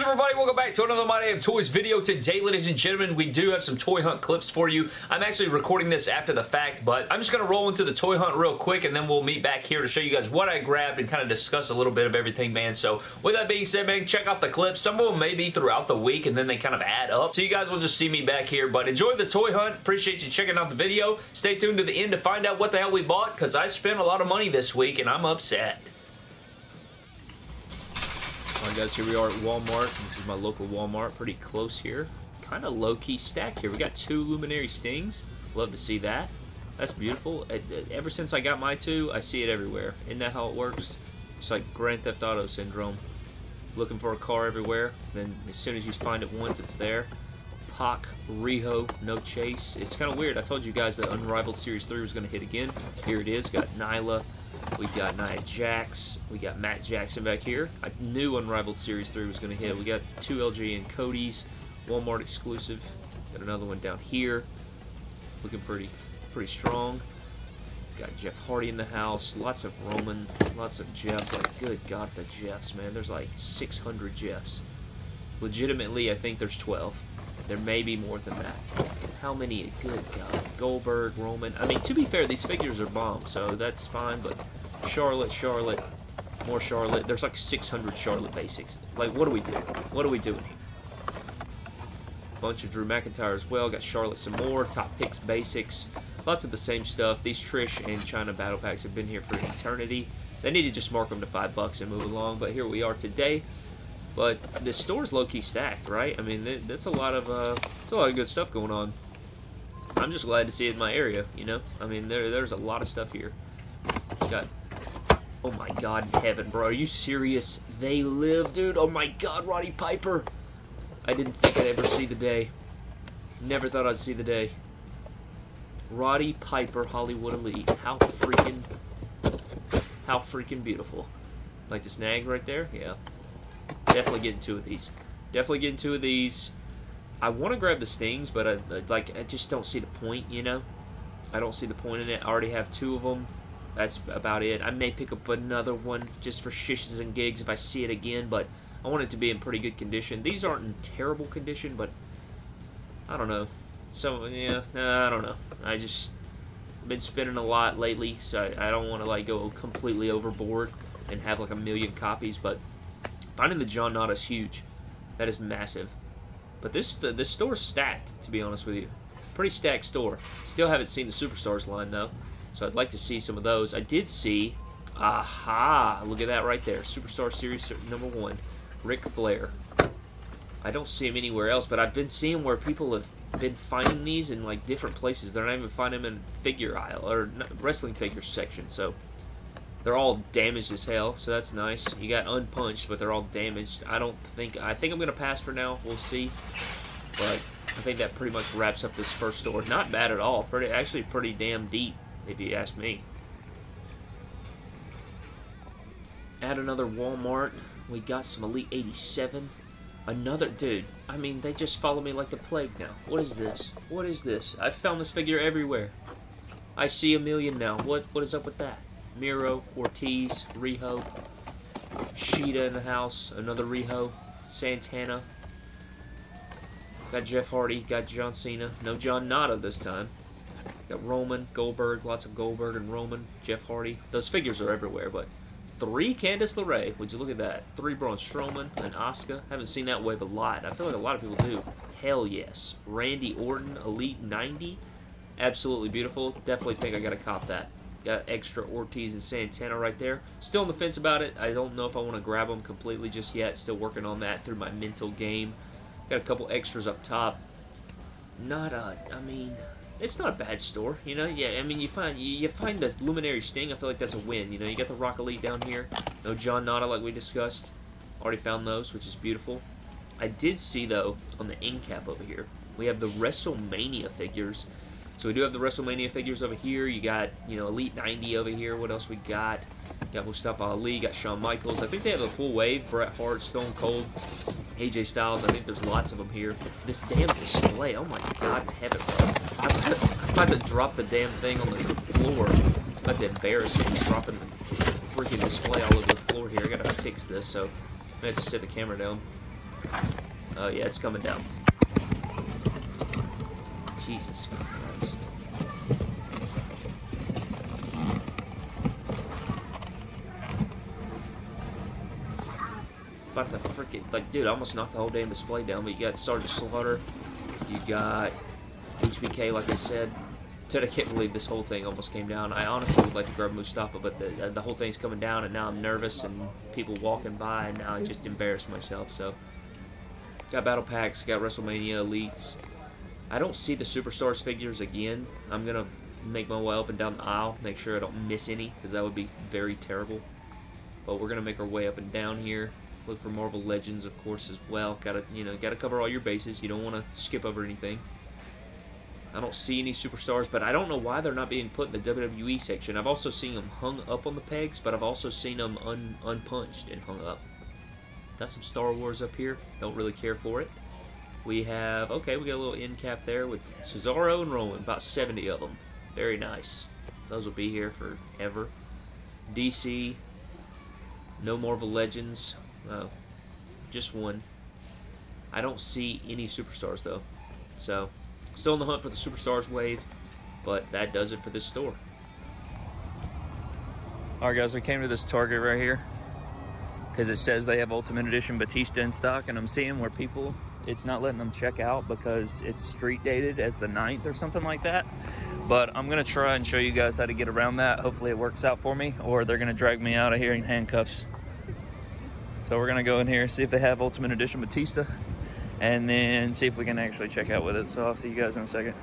good everybody? Welcome back to another My Damn Toys video. Today, ladies and gentlemen, we do have some toy hunt clips for you. I'm actually recording this after the fact, but I'm just going to roll into the toy hunt real quick and then we'll meet back here to show you guys what I grabbed and kind of discuss a little bit of everything, man. So with that being said, man, check out the clips. Some of them may be throughout the week and then they kind of add up. So you guys will just see me back here, but enjoy the toy hunt. Appreciate you checking out the video. Stay tuned to the end to find out what the hell we bought because I spent a lot of money this week and I'm upset. Guys, here we are at Walmart. This is my local Walmart, pretty close here. Kind of low-key stack here. We got two Luminary Stings. Love to see that. That's beautiful. Uh, uh, ever since I got my two, I see it everywhere. Isn't that how it works? It's like Grand Theft Auto syndrome. Looking for a car everywhere, then as soon as you find it once, it's there. Pac, Riho, no chase. It's kind of weird. I told you guys that Unrivaled Series 3 was going to hit again. Here it is. Got Nyla, we got Nia Jax. We got Matt Jackson back here. I knew Unrivaled Series 3 was going to hit. We got two LJN Cody's. Walmart exclusive. Got another one down here. Looking pretty pretty strong. Got Jeff Hardy in the house. Lots of Roman. Lots of Jeff. Like, good God, the Jeffs, man. There's like 600 Jeffs. Legitimately, I think there's 12. There may be more than that. How many? Good God. Goldberg, Roman. I mean, to be fair, these figures are bomb, so that's fine, but Charlotte, Charlotte, more Charlotte. There's like 600 Charlotte basics. Like, what do we do? What are we doing here? Bunch of Drew McIntyre as well. Got Charlotte some more. Top picks basics. Lots of the same stuff. These Trish and Chyna battle packs have been here for eternity. They need to just mark them to five bucks and move along, but here we are today. But the store's low-key stacked, right? I mean, that's a lot of uh, that's a lot of good stuff going on. I'm just glad to see it in my area, you know? I mean, there there's a lot of stuff here. Got Oh my god, heaven, bro. Are you serious? They live, dude. Oh my god, Roddy Piper. I didn't think I'd ever see the day. Never thought I'd see the day. Roddy Piper, Hollywood Elite. How freaking... How freaking beautiful. Like the snag right there? Yeah. Definitely getting two of these. Definitely getting two of these. I want to grab the Stings, but I, like, I just don't see the point, you know? I don't see the point in it. I already have two of them that's about it. I may pick up another one just for shishes and gigs if I see it again, but I want it to be in pretty good condition. These aren't in terrible condition, but I don't know. So, yeah, I don't know. I just been spending a lot lately, so I, don't want to, like, go completely overboard and have, like, a million copies, but finding the John Nada is huge. That is massive. But this, this store's stacked, to be honest with you. Pretty stacked store. Still haven't seen the Superstars line, though. So I'd like to see some of those. I did see, aha, look at that right there. Superstar Series number one, Ric Flair. I don't see him anywhere else, but I've been seeing where people have been finding these in like different places. They're not even finding them in figure aisle or wrestling figure section. So they're all damaged as hell. So that's nice. You got unpunched, but they're all damaged. I don't think I think I'm gonna pass for now. We'll see. But I think that pretty much wraps up this first store. Not bad at all. Pretty actually pretty damn deep if you ask me. Add another Walmart. We got some Elite 87. Another, dude, I mean, they just follow me like the plague now. What is this? What is this? I've found this figure everywhere. I see a million now. What What is up with that? Miro, Ortiz, Riho, Shida in the house, another Riho, Santana. Got Jeff Hardy, got John Cena. No John Nada this time. Got uh, Roman, Goldberg, lots of Goldberg and Roman, Jeff Hardy. Those figures are everywhere, but three Candice LeRae. Would you look at that? Three Braun Strowman and Asuka. Haven't seen that wave a lot. I feel like a lot of people do. Hell yes. Randy Orton, Elite 90. Absolutely beautiful. Definitely think I got to cop that. Got extra Ortiz and Santana right there. Still on the fence about it. I don't know if I want to grab them completely just yet. Still working on that through my mental game. Got a couple extras up top. Not a, I mean, it's not a bad store, you know. Yeah, I mean, you find you, you, find the Luminary Sting. I feel like that's a win. You know, you got the Rock Elite down here. No John Nada like we discussed. Already found those, which is beautiful. I did see though on the end cap over here, we have the WrestleMania figures. So we do have the WrestleMania figures over here. You got, you know, Elite 90 over here. What else we got? Got Mustafa Ali, got Shawn Michaels. I think they have a full wave. Bret Hart, Stone Cold, AJ Styles. I think there's lots of them here. This damn display. Oh my god in heaven. I'm about to drop the damn thing on the floor. I'm about to embarrass me dropping the freaking display all over the floor here. I gotta fix this, so I have to set the camera down. Oh, yeah, it's coming down. Jesus Christ. About to freaking, like, dude, I almost knocked the whole damn display down, but you got Sergeant Slaughter, you got HBK, like I said. Dude, I can't believe this whole thing almost came down. I honestly would like to grab Mustafa, but the, uh, the whole thing's coming down, and now I'm nervous, and people walking by, and now I just embarrassed myself, so... Got Battle Packs, got WrestleMania Elites. I don't see the Superstars figures again. I'm going to make my way up and down the aisle, make sure I don't miss any, because that would be very terrible. But we're going to make our way up and down here. Look for Marvel Legends, of course, as well. Got to, you know, got to cover all your bases. You don't want to skip over anything. I don't see any superstars, but I don't know why they're not being put in the WWE section. I've also seen them hung up on the pegs, but I've also seen them un unpunched and hung up. Got some Star Wars up here. Don't really care for it. We have, okay, we got a little end cap there with Cesaro and Roman. About 70 of them. Very nice. Those will be here forever. DC. No Marvel Legends. Oh, just one. I don't see any superstars, though. So, still in the hunt for the superstars wave. But that does it for this store. Alright guys, we came to this Target right here because it says they have Ultimate Edition Batista in stock, and I'm seeing where people, it's not letting them check out because it's street dated as the 9th or something like that. But I'm going to try and show you guys how to get around that. Hopefully it works out for me, or they're going to drag me out of here in handcuffs. So we're going to go in here, see if they have Ultimate Edition Batista, and then see if we can actually check out with it. So I'll see you guys in a second.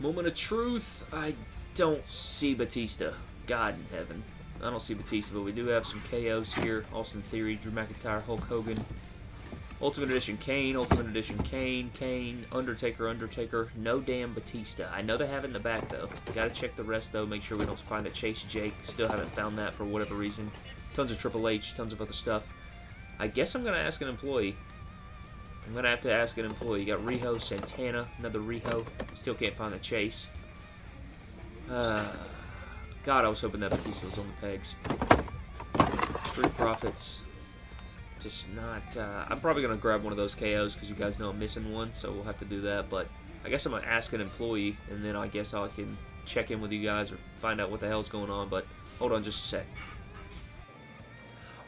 Moment of truth, I don't see Batista. God in heaven. I don't see Batista, but we do have some KOs here. Austin Theory, Drew McIntyre, Hulk Hogan. Ultimate Edition Kane, Ultimate Edition Kane, Kane, Undertaker, Undertaker. No damn Batista. I know they have it in the back, though. Gotta check the rest, though. Make sure we don't find a Chase Jake. Still haven't found that for whatever reason. Tons of Triple H, tons of other stuff. I guess I'm gonna ask an employee. I'm gonna have to ask an employee. You got Riho, Santana, another Riho. Still can't find the Chase. Uh... God, I was hoping that Batista was on the pegs. Street Profits. Just not... Uh, I'm probably going to grab one of those KOs because you guys know I'm missing one, so we'll have to do that. But I guess I'm going to ask an employee, and then I guess I can check in with you guys or find out what the hell's going on. But hold on just a sec.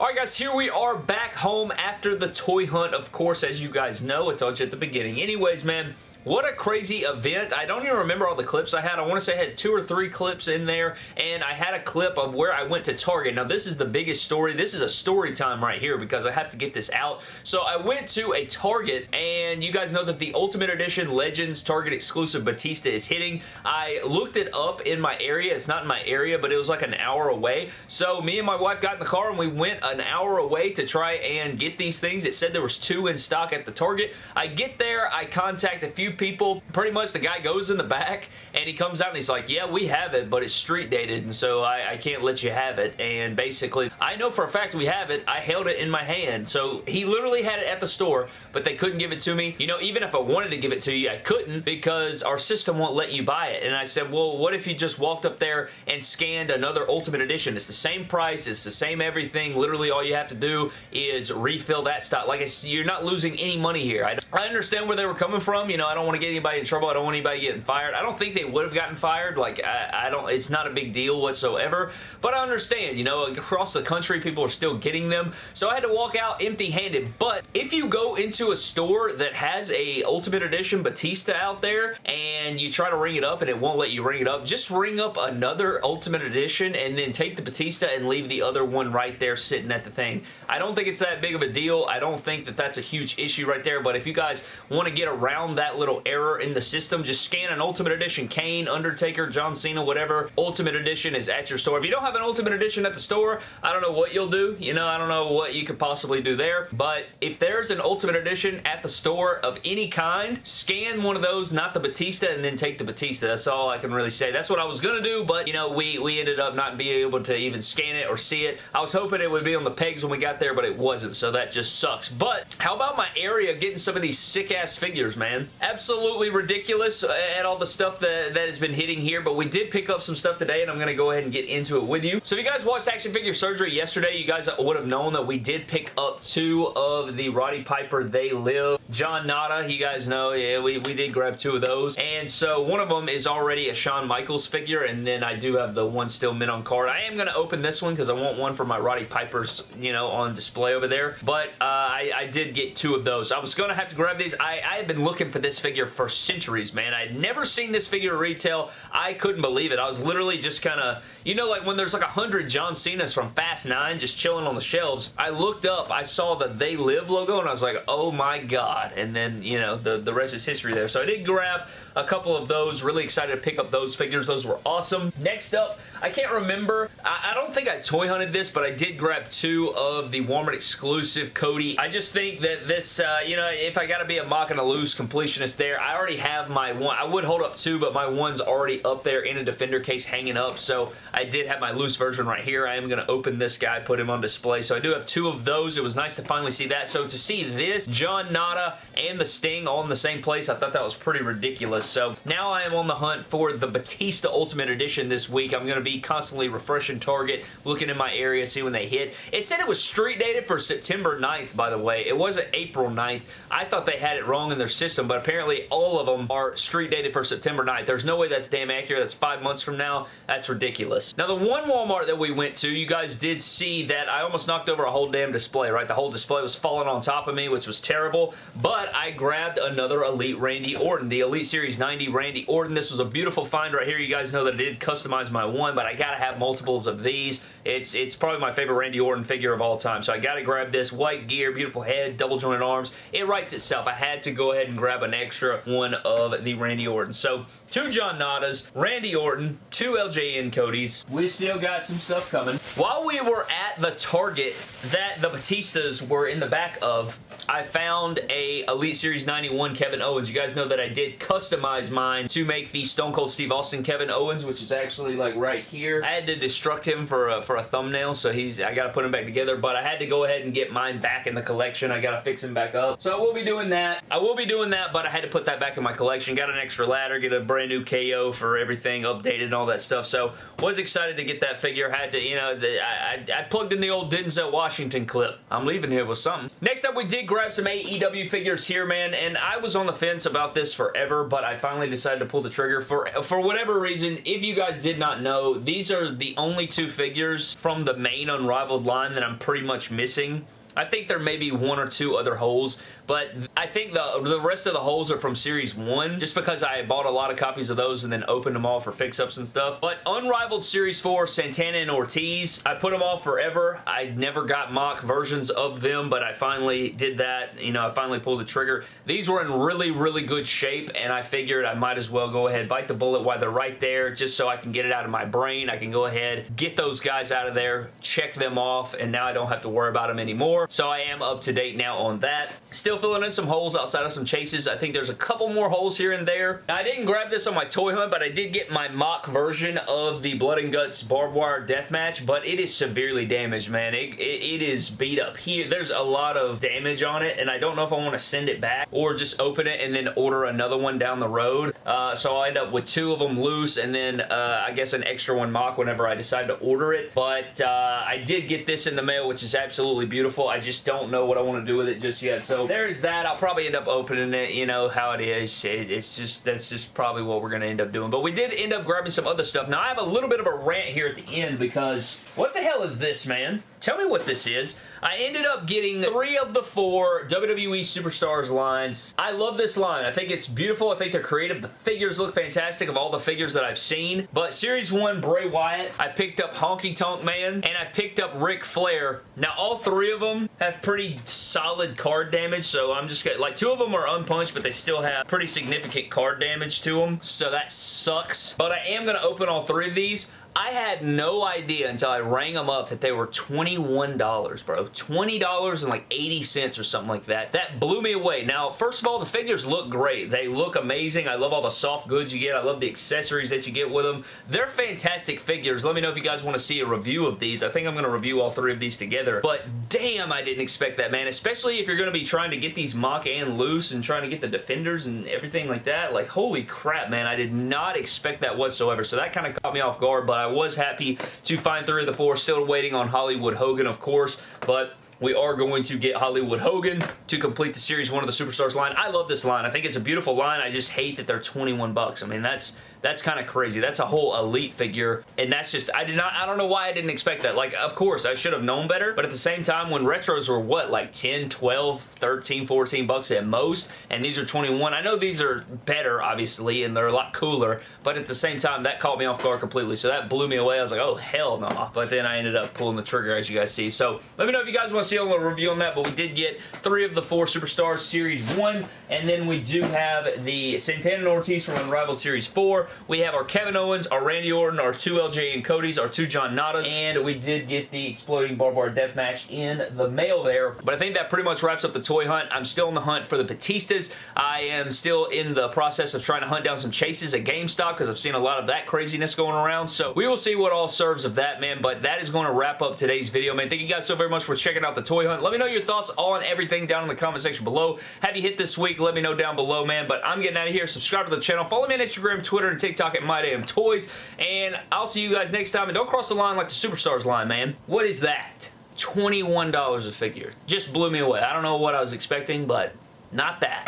Alright guys, here we are back home after the toy hunt, of course, as you guys know. I told you at the beginning. Anyways, man, what a crazy event. I don't even remember all the clips I had. I want to say I had two or three clips in there, and I had a clip of where I went to Target. Now, this is the biggest story. This is a story time right here because I have to get this out. So, I went to a Target, and you guys know that the Ultimate Edition Legends Target exclusive Batista is hitting. I looked it up in my area. It's not in my area, but it was like an hour away. So, me and my wife got in the car, and we went an hour away to try and get these things. It said there was two in stock at the Target. I get there. I contact a few people. Pretty much the guy goes in the back and he comes out and he's like, yeah, we have it, but it's street dated and so I, I can't let you have it. And basically, I know for a fact we have it. I held it in my hand. So he literally had it at the store, but they couldn't give it to me. You know, even if I wanted to give it to you, I couldn't because our system won't let you buy it. And I said, well, what if you just walked up there and scanned another Ultimate Edition? It's the same price. It's the same everything. Literally, all you have to do is refill that stock. Like, you're not losing any money here. I, I understand where they were coming from. You know, I don't want to get anybody in trouble. I don't want anybody getting fired. I don't think they would have gotten fired. Like, I, I don't, it's not a big deal whatsoever, but I understand, you know, across the country, people are still getting them, so I had to walk out empty-handed, but if you go into a store that has a Ultimate Edition Batista out there, and you try to ring it up and it won't let you ring it up, just ring up another Ultimate Edition and then take the Batista and leave the other one right there sitting at the thing. I don't think it's that big of a deal. I don't think that that's a huge issue right there, but if you guys want to get around that little error in the system, just scan an Ultimate Edition Kane, Undertaker, John Cena, whatever Ultimate Edition is at your store. If you don't have an Ultimate Edition at the store, I don't know what you'll do. You know, I don't know what you could possibly do there, but if there's an Ultimate Edition at the store of any kind, scan one of those, not the Batista, and then take the Batista. That's all I can really say. That's what I was going to do, but, you know, we, we ended up not being able to even scan it or see it. I was hoping it would be on the pegs when we got there, but it wasn't, so that just sucks. But how about my area getting some of these sick-ass figures, man? Absolutely absolutely ridiculous at all the stuff that, that has been hitting here, but we did pick up some stuff today, and I'm going to go ahead and get into it with you. So if you guys watched Action Figure Surgery yesterday, you guys would have known that we did pick up two of the Roddy Piper They Live. John Nada, you guys know, yeah, we, we did grab two of those. And so one of them is already a Shawn Michaels figure, and then I do have the one still mint on card. I am going to open this one because I want one for my Roddy Piper's, you know, on display over there. But uh, I, I, did get two of those. I was going to have to grab these. I, I have been looking for this figure for centuries, man. I had never seen this figure retail. I couldn't believe it. I was literally just kind of, you know, like when there's like a hundred John Cena's from Fast 9 just chilling on the shelves. I looked up, I saw the They Live logo, and I was like, oh my god. And then, you know, the, the rest is history there. So I did grab a couple of those. Really excited to pick up those figures. Those were awesome. Next up, I can't remember. I, I don't think I toy hunted this, but I did grab two of the Walmart exclusive Cody. I just think that this, uh, you know, if I got to be a mock and a loose completionist there, I already have my one. I would hold up two, but my one's already up there in a Defender case hanging up, so I did have my loose version right here. I am going to open this guy, put him on display, so I do have two of those. It was nice to finally see that. So to see this, John Nada and the Sting all in the same place, I thought that was pretty ridiculous. So now I am on the hunt for the Batista Ultimate Edition this week. I'm going to be constantly refreshing Target, looking in my area, see when they hit. It said it was street dated for September 9th, by the way. It wasn't April 9th. I thought they had it wrong in their system, but apparently all of them are street dated for September 9th. There's no way that's damn accurate. That's five months from now. That's ridiculous. Now, the one Walmart that we went to, you guys did see that I almost knocked over a whole damn display, right? The whole display was falling on top of me, which was terrible, but I grabbed another Elite Randy Orton, the Elite Series 90 Randy Orton. This was a beautiful find right here. You guys know that I did customize my one, but I gotta have multiples of these. It's, it's probably my favorite Randy Orton figure of all time, so I gotta grab this. White gear, beautiful head, double jointed arms. It writes itself. I had to go ahead and grab an extra one of the Randy Orton. So, two John Nadas, Randy Orton, two LJN Codys. We still got some stuff coming. While we were at the Target that the Batistas were in the back of, I found a Elite Series 91 Kevin Owens. You guys know that I did customize mine to make the Stone Cold Steve Austin Kevin Owens, which is actually like right here. I had to destruct him for a, for a thumbnail, so he's I got to put him back together, but I had to go ahead and get mine back in the collection. I got to fix him back up. So I will be doing that. I will be doing that, but I had to put that back in my collection. Got an extra ladder, get a brand new KO for everything updated and all that stuff. So was excited to get that figure. Had to, you know, the, I, I, plugged in the old Denzel Washington clip. I'm leaving here with something. Next up, we did grab some AEW figures here, man, and I was on the fence about this forever, but I finally decided to pull the trigger. For, for whatever reason, if you guys did not know, these are the only two figures from the main Unrivaled line that I'm pretty much missing. I think there may be one or two other holes, but I think the, the rest of the holes are from Series 1, just because I bought a lot of copies of those and then opened them all for fix-ups and stuff. But Unrivaled Series 4, Santana and Ortiz, I put them all forever. I never got mock versions of them, but I finally did that. You know, I finally pulled the trigger. These were in really, really good shape, and I figured I might as well go ahead, bite the bullet while they're right there, just so I can get it out of my brain. I can go ahead, get those guys out of there, check them off, and now I don't have to worry about them anymore. So I am up to date now on that. Still filling in some holes outside of some chases. I think there's a couple more holes here and there. Now, I didn't grab this on my toy hunt, but I did get my mock version of the Blood and Guts barbed wire death match, but it is severely damaged, man. It, it, it is beat up here. There's a lot of damage on it, and I don't know if I want to send it back or just open it and then order another one down the road. Uh, so I'll end up with two of them loose and then uh, I guess an extra one mock whenever I decide to order it. But uh, I did get this in the mail, which is absolutely beautiful. Just don't know what I want to do with it just yet. So there's that. I'll probably end up opening it. You know how it is. It, it's just, that's just probably what we're going to end up doing. But we did end up grabbing some other stuff. Now I have a little bit of a rant here at the end because what the hell is this, man? Tell me what this is. I ended up getting three of the four WWE Superstars lines. I love this line. I think it's beautiful. I think they're creative. The figures look fantastic of all the figures that I've seen. But Series 1 Bray Wyatt, I picked up Honky Tonk Man, and I picked up Ric Flair. Now, all three of them have pretty solid card damage, so I'm just gonna, like, two of them are unpunched, but they still have pretty significant card damage to them, so that sucks. But I am going to open all three of these. I had no idea until I rang them up that they were $21, bro. $20 and like 80 cents or something like that. That blew me away. Now, first of all, the figures look great. They look amazing. I love all the soft goods you get. I love the accessories that you get with them. They're fantastic figures. Let me know if you guys want to see a review of these. I think I'm going to review all three of these together. But damn, I didn't expect that, man. Especially if you're going to be trying to get these mock and loose and trying to get the defenders and everything like that. Like, holy crap, man. I did not expect that whatsoever. So that kind of caught me off guard, but I was happy to find three of the four. Still waiting on Hollywood Hogan, of course, but we are going to get Hollywood Hogan to complete the Series 1 of the Superstars line. I love this line. I think it's a beautiful line. I just hate that they're 21 bucks. I mean, that's that's kind of crazy. That's a whole elite figure, and that's just, I did not, I don't know why I didn't expect that. Like, of course, I should have known better, but at the same time, when retros were, what, like 10, 12, 13, 14 bucks at most, and these are 21, I know these are better, obviously, and they're a lot cooler, but at the same time, that caught me off guard completely, so that blew me away. I was like, oh, hell no, nah. but then I ended up pulling the trigger, as you guys see. So, let me know if you guys want to see a little review on that, but we did get three of the four Superstars Series 1, and then we do have the Santana and Ortiz from Unrivaled Series 4. We have our Kevin Owens, our Randy Orton, our two LJN Cody's, our two John Nadas, and we did get the Exploding Barbed Wire Death Match in the mail there. But I think that pretty much wraps up the toy hunt. I'm still in the hunt for the Batistas. I am still in the process of trying to hunt down some chases at GameStop because I've seen a lot of that craziness going around. So we will see what all serves of that, man. But that is going to wrap up today's video, man. Thank you guys so very much for checking out the toy hunt. Let me know your thoughts on everything down in the comment section below. Have you hit this week? Let me know down below, man. But I'm getting out of here. Subscribe to the channel. Follow me on Instagram, Twitter, and TikTok at My Damn Toys. And I'll see you guys next time. And don't cross the line like the Superstars line, man. What is that? $21 a figure. Just blew me away. I don't know what I was expecting, but not that.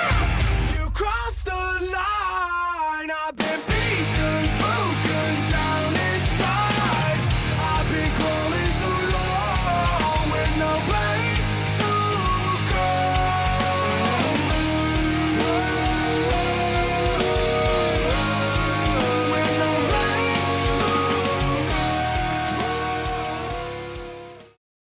You crossed the line.